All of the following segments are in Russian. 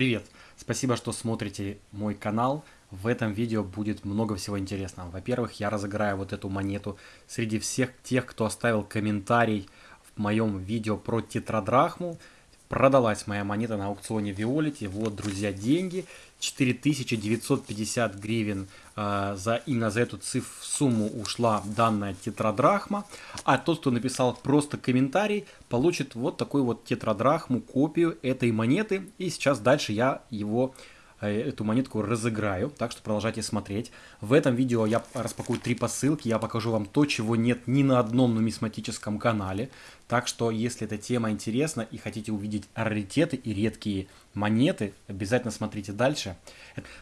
Привет! Спасибо, что смотрите мой канал. В этом видео будет много всего интересного. Во-первых, я разыграю вот эту монету среди всех тех, кто оставил комментарий в моем видео про тетрадрахму. Продалась моя монета на аукционе Виолити. Вот, друзья, деньги. 4950 гривен э, за именно за эту цифру сумму ушла данная тетрадрахма. А тот, кто написал просто комментарий, получит вот такую вот тетрадрахму, копию этой монеты. И сейчас дальше я его эту монетку разыграю, так что продолжайте смотреть. В этом видео я распакую три посылки, я покажу вам то, чего нет ни на одном нумизматическом канале. Так что, если эта тема интересна и хотите увидеть раритеты и редкие монеты, обязательно смотрите дальше.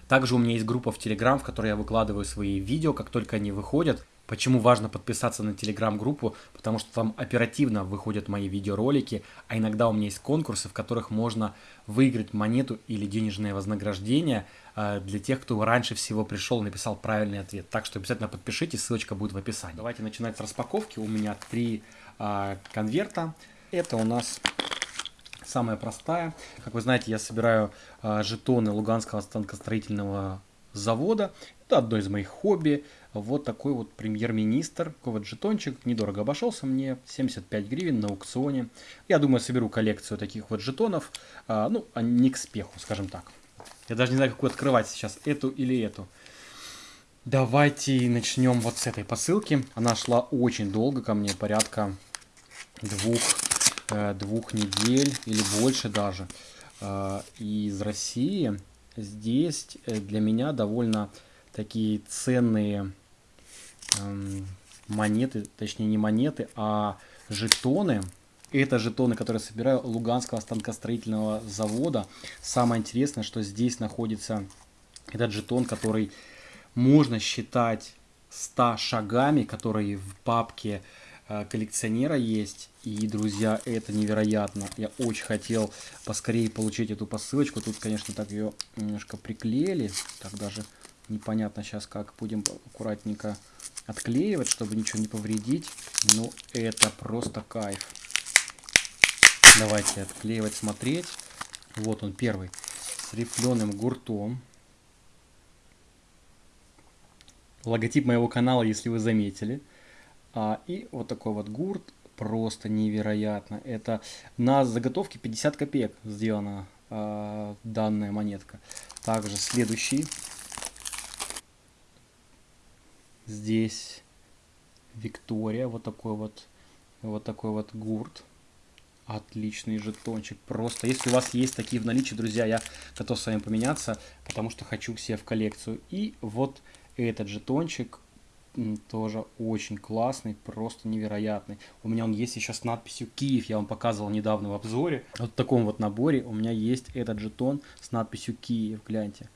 Также у меня есть группа в Telegram, в которой я выкладываю свои видео, как только они выходят. Почему важно подписаться на телеграм-группу? Потому что там оперативно выходят мои видеоролики, а иногда у меня есть конкурсы, в которых можно выиграть монету или денежное вознаграждение э, для тех, кто раньше всего пришел и написал правильный ответ. Так что обязательно подпишитесь, ссылочка будет в описании. Давайте начинать с распаковки. У меня три э, конверта. Это у нас самая простая. Как вы знаете, я собираю э, жетоны Луганского станкостроительного завода. Это одно из моих хобби. Вот такой вот премьер-министр. Такой вот жетончик. Недорого обошелся мне. 75 гривен на аукционе. Я думаю, соберу коллекцию таких вот жетонов. А, ну, а не к спеху, скажем так. Я даже не знаю, какую открывать сейчас. Эту или эту. Давайте начнем вот с этой посылки. Она шла очень долго ко мне. Порядка двух, э, недель или больше даже. Э, из России здесь э, для меня довольно такие ценные монеты, точнее не монеты, а жетоны. Это жетоны, которые собираю Луганского станкостроительного завода. Самое интересное, что здесь находится этот жетон, который можно считать 100 шагами, которые в папке э, коллекционера есть. И, друзья, это невероятно. Я очень хотел поскорее получить эту посылочку. Тут, конечно, так ее немножко приклеили. Так даже непонятно сейчас, как будем аккуратненько отклеивать, чтобы ничего не повредить. Но это просто кайф. Давайте отклеивать, смотреть. Вот он первый. С рифленым гуртом. Логотип моего канала, если вы заметили. А, и вот такой вот гурт просто невероятно. Это на заготовке 50 копеек сделана э, данная монетка. Также следующий. Здесь Виктория, вот такой вот, вот такой вот гурт. Отличный жетончик. Просто, если у вас есть такие в наличии, друзья, я готов с вами поменяться, потому что хочу к себе в коллекцию. И вот этот жетончик тоже очень классный, просто невероятный. У меня он есть еще с надписью Киев, я вам показывал недавно в обзоре. Вот в таком вот наборе у меня есть этот жетон с надписью Киев, гляньте,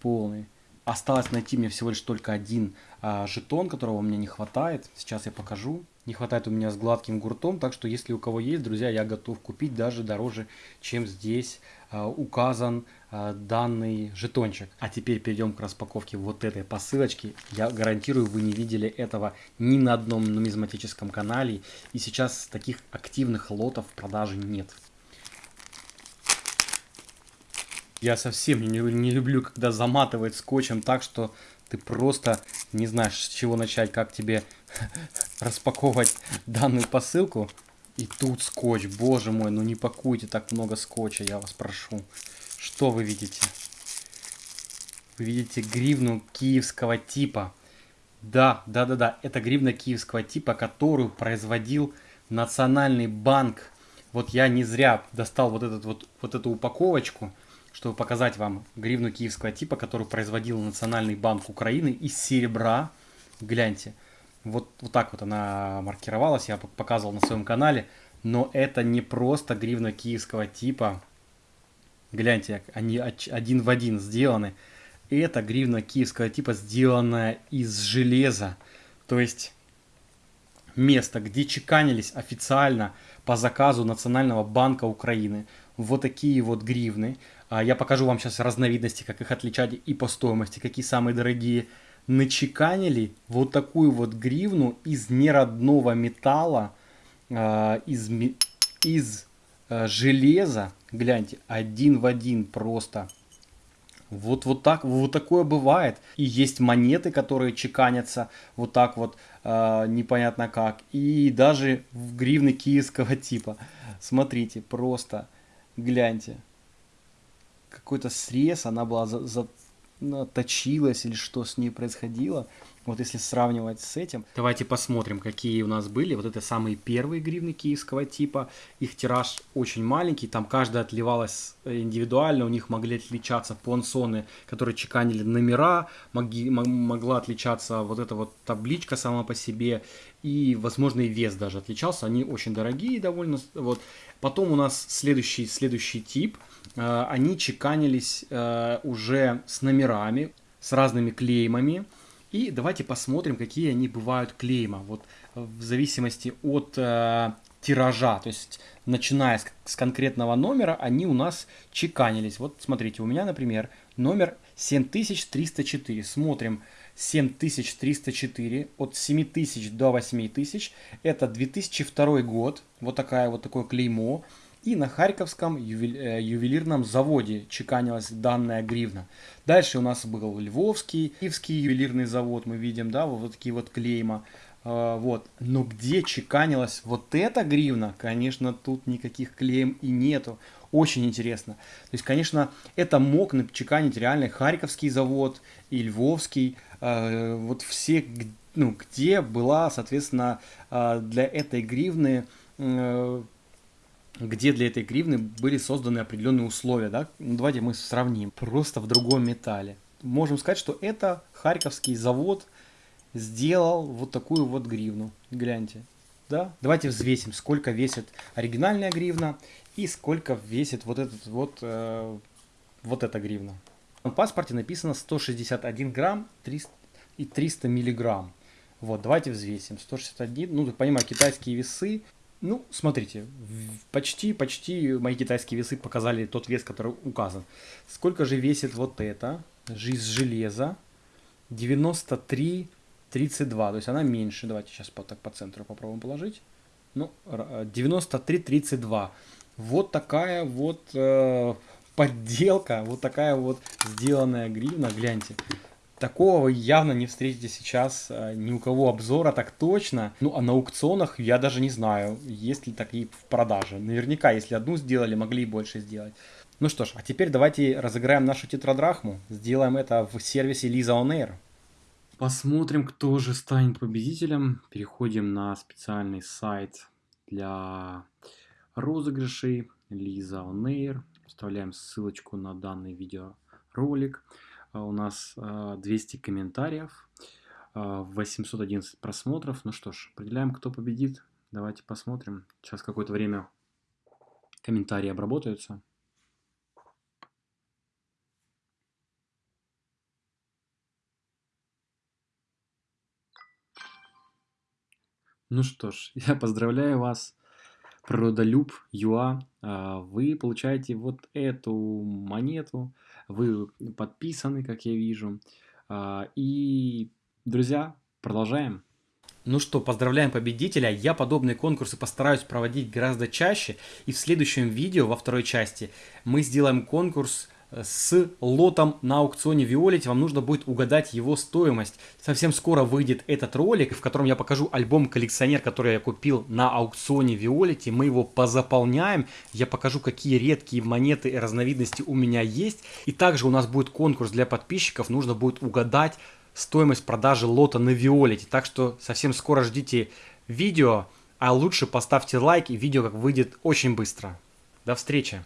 полный. Осталось найти мне всего лишь только один а, жетон, которого мне не хватает. Сейчас я покажу. Не хватает у меня с гладким гуртом, так что если у кого есть, друзья, я готов купить даже дороже, чем здесь а, указан а, данный жетончик. А теперь перейдем к распаковке вот этой посылочки. Я гарантирую, вы не видели этого ни на одном нумизматическом канале. И сейчас таких активных лотов в продаже нет. Я совсем не, не люблю, когда заматывает скотчем так, что ты просто не знаешь, с чего начать, как тебе распаковывать данную посылку. И тут скотч, боже мой, ну не пакуйте так много скотча, я вас прошу. Что вы видите? Вы видите гривну киевского типа. Да, да, да, да, это гривна киевского типа, которую производил Национальный банк. Вот я не зря достал вот, этот вот, вот эту упаковочку чтобы показать вам гривну киевского типа, которую производил Национальный банк Украины из серебра. Гляньте, вот, вот так вот она маркировалась, я показывал на своем канале. Но это не просто гривна киевского типа. Гляньте, они один в один сделаны. Это гривна киевского типа, сделанная из железа. То есть место, где чеканились официально по заказу Национального банка Украины вот такие вот гривны. А, я покажу вам сейчас разновидности, как их отличать и по стоимости, какие самые дорогие. Начеканили вот такую вот гривну из неродного металла, а, из, из э, железо, гляньте, один в один просто. Вот, вот так, вот такое бывает. И есть монеты, которые чеканятся вот так вот, непонятно как. И даже в гривны киевского типа. Смотрите, просто гляньте. Какой-то срез, она была за, за, точилась или что с ней происходило. Вот если сравнивать с этим. Давайте посмотрим, какие у нас были. Вот это самые первые гривны киевского типа. Их тираж очень маленький, там каждая отливалась индивидуально, у них могли отличаться понсоны, которые чеканили номера, могли, могла отличаться вот эта вот табличка сама по себе, и, возможно, и вес даже отличался. Они очень дорогие довольно. Вот. Потом у нас следующий, следующий тип. Э, они чеканились э, уже с номерами, с разными клеймами. И давайте посмотрим, какие они бывают клейма. Вот э, в зависимости от э, тиража, то есть начиная с, с конкретного номера, они у нас чеканились. Вот смотрите, у меня, например, номер 7304. Смотрим 7304 от 7000 до 8000. Это 2002 год. Вот такая вот такое клеймо. И на Харьковском э, ювелирном заводе чеканилась данная гривна. Дальше у нас был Львовский, Киевский ювелирный завод, мы видим, да, вот такие вот клейма. А, вот. Но где чеканилась вот эта гривна, конечно, тут никаких клеем и нету. Очень интересно. То есть, конечно, это мог чеканить реально Харьковский завод и Львовский. А, вот все, ну, где была, соответственно, а, для этой гривны где для этой гривны были созданы определенные условия, да? Ну, давайте мы сравним. Просто в другом металле. Можем сказать, что это Харьковский завод сделал вот такую вот гривну. Гляньте. Да? Давайте взвесим, сколько весит оригинальная гривна и сколько весит вот этот вот, э, вот эта гривна. В паспорте написано 161 грамм 300, и 300 миллиграмм. Вот, давайте взвесим. 161, ну, понимаю, китайские весы ну, смотрите, почти, почти мои китайские весы показали тот вес, который указан. Сколько же весит вот это? Жизнь железа. 93,32. То есть она меньше. Давайте сейчас по, так по центру попробуем положить. Ну, 93,32. Вот такая вот э, подделка, вот такая вот сделанная гривна. Гляньте. Такого вы явно не встретите сейчас э, ни у кого обзора, так точно. Ну, а на аукционах я даже не знаю, есть ли такие в продаже. Наверняка, если одну сделали, могли и больше сделать. Ну что ж, а теперь давайте разыграем нашу тетрадрахму. Сделаем это в сервисе Lisa On Air. Посмотрим, кто же станет победителем. Переходим на специальный сайт для розыгрышей Lisa On Air. Вставляем ссылочку на данный видеоролик. А у нас 200 а, комментариев, 811 а, просмотров. Ну что ж, определяем, кто победит. Давайте посмотрим. Сейчас какое-то время комментарии обработаются. Ну что ж, я поздравляю вас, природолюб ЮА. Вы получаете вот эту монету вы подписаны, как я вижу. А, и, друзья, продолжаем. Ну что, поздравляем победителя. Я подобные конкурсы постараюсь проводить гораздо чаще. И в следующем видео, во второй части, мы сделаем конкурс с лотом на аукционе Violet, вам нужно будет угадать его стоимость. Совсем скоро выйдет этот ролик, в котором я покажу альбом коллекционер, который я купил на аукционе Violet. Мы его позаполняем, я покажу, какие редкие монеты и разновидности у меня есть. И также у нас будет конкурс для подписчиков, нужно будет угадать стоимость продажи лота на Violet. Так что совсем скоро ждите видео, а лучше поставьте лайк, и видео как выйдет очень быстро. До встречи!